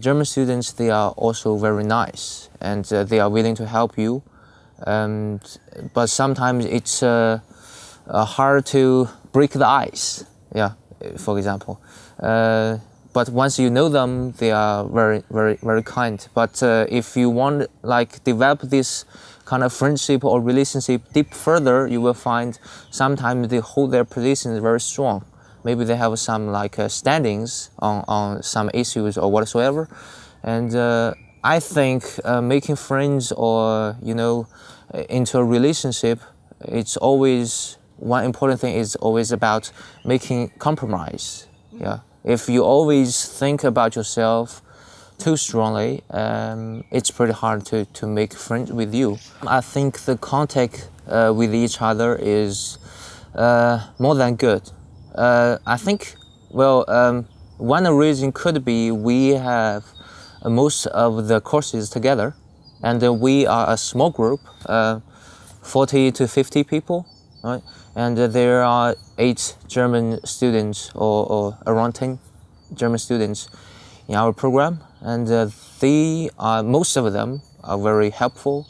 German students, they are also very nice and uh, they are willing to help you. Um, but sometimes it's uh, uh, hard to break the ice, yeah, for example. Uh, but once you know them, they are very, very, very kind. But uh, if you want like develop this kind of friendship or relationship deep further, you will find sometimes they hold their positions very strong. Maybe they have some like uh, standings on, on some issues or whatsoever. And uh, I think uh, making friends or, you know, into a relationship, it's always, one important thing is always about making compromise. Yeah. If you always think about yourself too strongly, um, it's pretty hard to, to make friends with you. I think the contact uh, with each other is uh, more than good. Uh, I think, well, um, one reason could be we have most of the courses together and we are a small group, uh, 40 to 50 people, right? And there are eight German students or, or around 10 German students in our program and uh, they are, most of them are very helpful